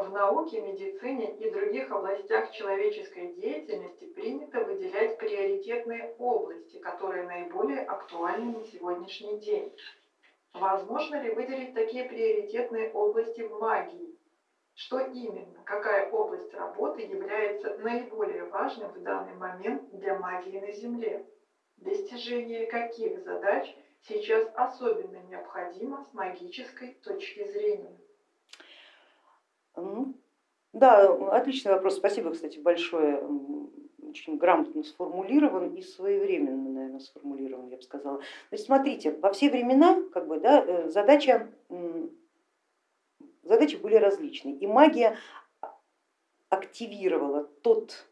в науке, медицине и других областях человеческой деятельности принято выделять приоритетные области, которые наиболее актуальны на сегодняшний день. Возможно ли выделить такие приоритетные области в магии? Что именно, какая область работы является наиболее важной в данный момент для магии на Земле? Достижение каких задач сейчас особенно необходимо с магической точки зрения? Да, отличный вопрос. Спасибо, кстати, большое. Очень грамотно сформулирован и своевременно, наверное, сформулирован, я бы сказала. Значит, смотрите, во все времена как бы, да, э, задача, задачи были различные. И магия активировала тот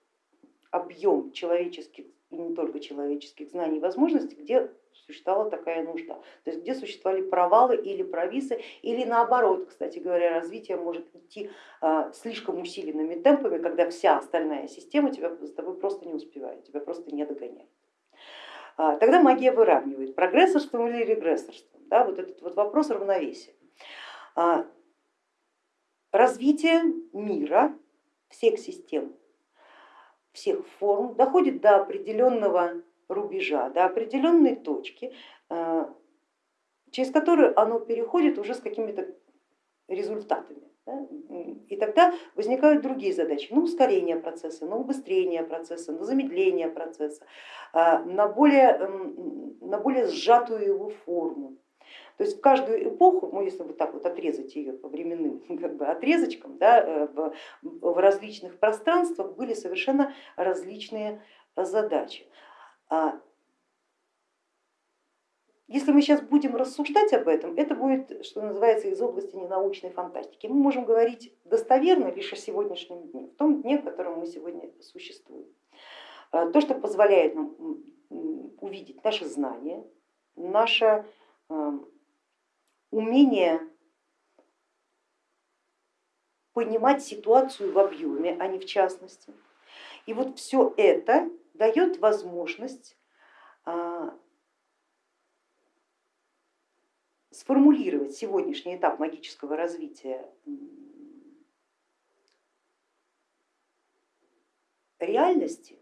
объем человеческих и не только человеческих знаний и возможностей, где существовала такая нужда. То есть где существовали провалы или провисы, или наоборот, кстати говоря, развитие может идти а, слишком усиленными темпами, когда вся остальная система тебя с тобой просто не успевает, тебя просто не догоняет. А, тогда магия выравнивает прогрессорством или регрессорством, да, вот этот вот вопрос равновесия. А, развитие мира, всех систем, всех форм доходит до определенного рубежа, до определенной точки, э, через которую оно переходит уже с какими-то результатами. И тогда возникают другие задачи, на ускорение процесса, на убыстрение процесса, на замедление процесса, э, на более, эм, на более сжатую его форму. То есть в каждую эпоху, ну, если вот так вот отрезать ее по временным как бы, отрезочкам, да, э, в, в различных пространствах были совершенно различные задачи. А если мы сейчас будем рассуждать об этом, это будет, что называется, из области ненаучной фантастики. Мы можем говорить достоверно лишь о сегодняшнем дне, в том дне, в котором мы сегодня существуем. А, то, что позволяет нам увидеть наши знания, наше умение понимать ситуацию в объеме, а не в частности. И вот все это дает возможность а, сформулировать сегодняшний этап магического развития реальности,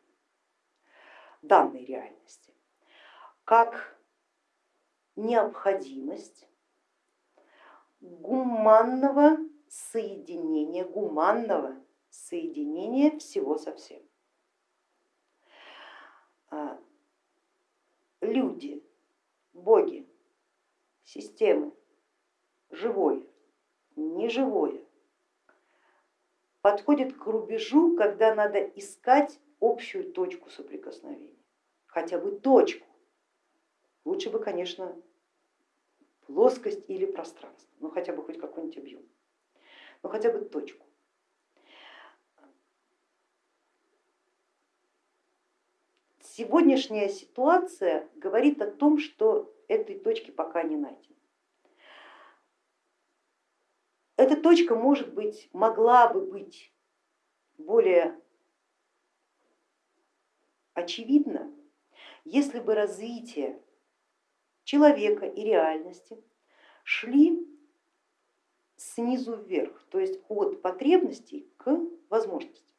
данной реальности, как необходимость гуманного соединения, гуманного соединения всего со всем. А, люди, боги, системы, живое, неживое, подходят к рубежу, когда надо искать общую точку соприкосновения, хотя бы точку. Лучше бы, конечно, плоскость или пространство, ну хотя бы хоть какой-нибудь объем, ну хотя бы точку. Сегодняшняя ситуация говорит о том, что этой точки пока не найдено. Эта точка может быть, могла бы быть более очевидна, если бы развитие человека и реальности шли снизу вверх, то есть от потребностей к возможностям.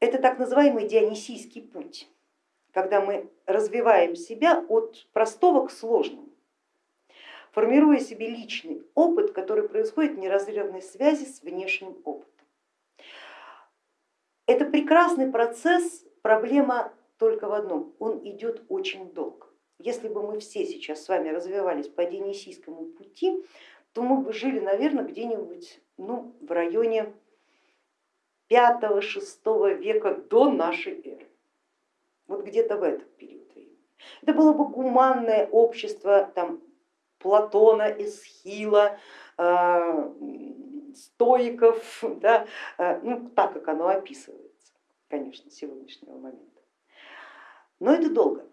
Это так называемый дионисийский путь, когда мы развиваем себя от простого к сложному, формируя себе личный опыт, который происходит в неразрывной связи с внешним опытом. Это прекрасный процесс, проблема только в одном, он идет очень долго. Если бы мы все сейчас с вами развивались по Денисийскому пути, то мы бы жили, наверное, где-нибудь ну, в районе 5-6 века до нашей эры. Вот где-то в этот период времени. Это было бы гуманное общество там, Платона, Эсхила, э, стоиков, да, э, ну, так как оно описывается, конечно, сегодняшнего момента. Но это долго.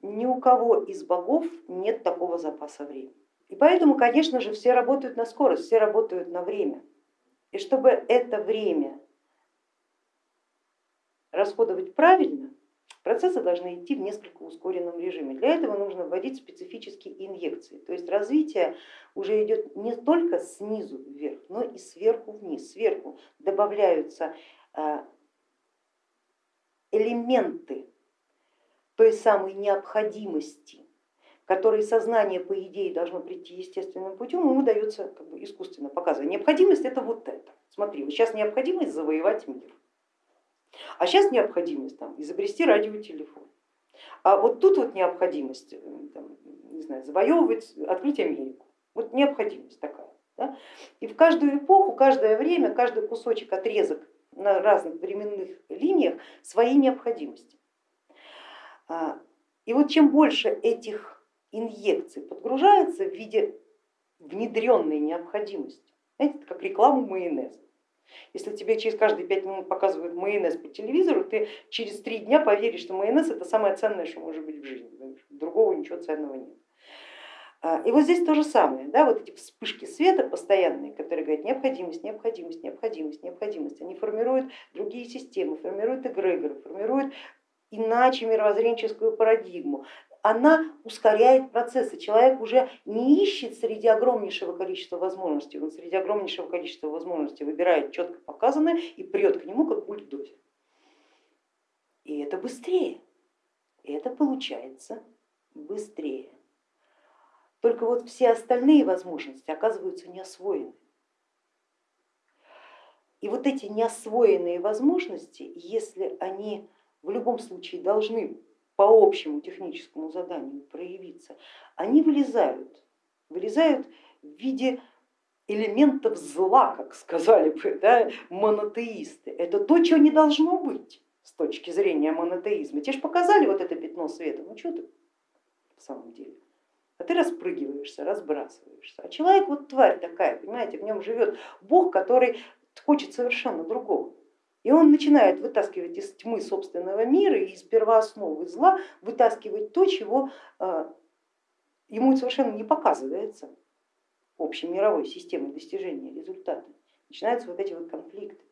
Ни у кого из богов нет такого запаса времени. И поэтому, конечно же, все работают на скорость, все работают на время. И чтобы это время расходовать правильно, Процессы должны идти в несколько ускоренном режиме. Для этого нужно вводить специфические инъекции. То есть развитие уже идет не только снизу вверх, но и сверху вниз. Сверху добавляются э, элементы той самой необходимости, которой сознание по идее должно прийти естественным путем, ему дается как бы искусственно показывать. Необходимость это вот это. Смотри, вот сейчас необходимость завоевать мир, а сейчас необходимость там, изобрести радиотелефон. А вот тут вот необходимость э, там, не знаю, завоевывать, открыть Америку. Вот необходимость такая. Да? И в каждую эпоху, каждое время, каждый кусочек, отрезок на разных временных линиях свои необходимости. А, и вот чем больше этих инъекций подгружается в виде внедренной необходимости, знаете, это как рекламу майонеза. Если тебе через каждые пять минут показывают майонез по телевизору, ты через три дня поверишь, что майонез это самое ценное, что может быть в жизни, другого ничего ценного нет. А, и вот здесь то же самое, да, вот эти вспышки света постоянные, которые говорят необходимость, необходимость, необходимость, необходимость, они формируют другие системы, формируют эгрегоры, формируют иначе мировоззренческую парадигму. Она ускоряет процессы. Человек уже не ищет среди огромнейшего количества возможностей, он среди огромнейшего количества возможностей выбирает четко показанное и прет к нему как бульдозер. И это быстрее, и это получается быстрее. Только вот все остальные возможности оказываются не освоены. И вот эти неосвоенные возможности, если они в любом случае должны по общему техническому заданию проявиться, они вылезают, вылезают в виде элементов зла, как сказали бы да, монотеисты. Это то, чего не должно быть с точки зрения монотеизма. Тебе же показали вот это пятно света, ну что ты в самом деле? А ты распрыгиваешься, разбрасываешься. А человек вот тварь такая, понимаете, в нем живет Бог, который хочет совершенно другого. И он начинает вытаскивать из тьмы собственного мира и из первоосновы зла вытаскивать то, чего а, ему совершенно не показывается общей мировой системой достижения результата. Начинаются вот эти вот конфликты.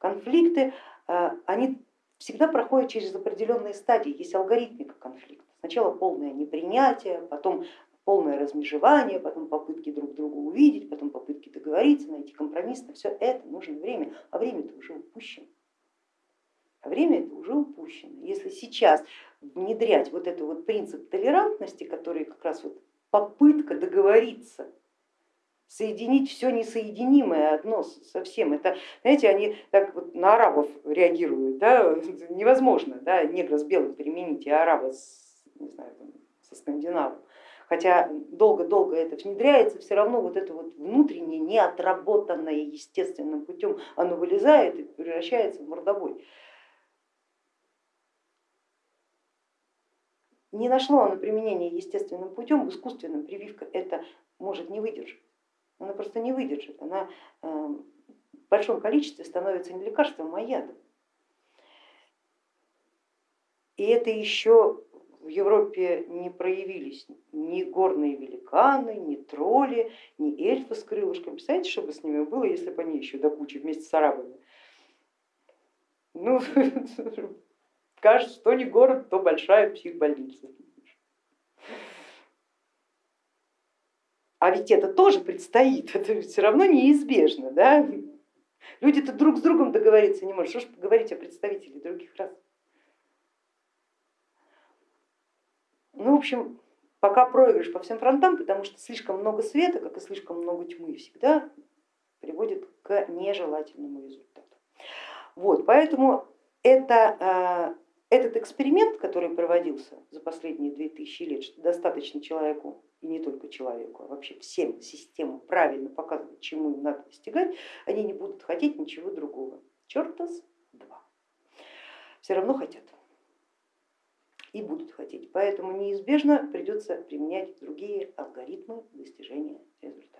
Конфликты, а, они всегда проходят через определенные стадии, есть алгоритмика конфликта. Сначала полное непринятие, потом полное размежевание, потом попытки друг друга увидеть, потом попытки договориться, найти компромисс. На все это нужно время, а время это уже упущено. А время это уже упущено. Если сейчас внедрять вот этот вот принцип толерантности, который как раз вот попытка договориться, соединить все несоединимое одно со всем. Это, знаете, они так вот на арабов реагируют, да? невозможно да? негра с белым переменить и араба с не знаю, там, со скандинавом. Хотя долго-долго это внедряется, все равно вот это вот внутреннее, неотработанное естественным путем, оно вылезает и превращается в мордобой. Не нашло оно применения естественным путем, искусственным прививка это может не выдержать. Она просто не выдержит, она э, в большом количестве становится не лекарством, а ядом. И это еще в Европе не проявились ни горные великаны, ни тролли, ни эльфы с крылышками. Представляете, что бы с ними было, если бы они еще до кучи вместе с арабами? Ну, кажется, что не город, то большая психбольница. А ведь это тоже предстоит, это все равно неизбежно. Да? Люди-то друг с другом договориться не могут, что ж говорить о представителях других рас. Ну, в общем, пока проигрыш по всем фронтам, потому что слишком много света, как и слишком много тьмы, всегда приводит к нежелательному результату. Вот, поэтому это, а, этот эксперимент, который проводился за последние 2000 лет, что достаточно человеку, и не только человеку, а вообще всем системам правильно показывать, чему им надо достигать, они не будут хотеть ничего другого. Черта с два. Все равно хотят и будут хотеть. Поэтому неизбежно придется применять другие алгоритмы достижения результата.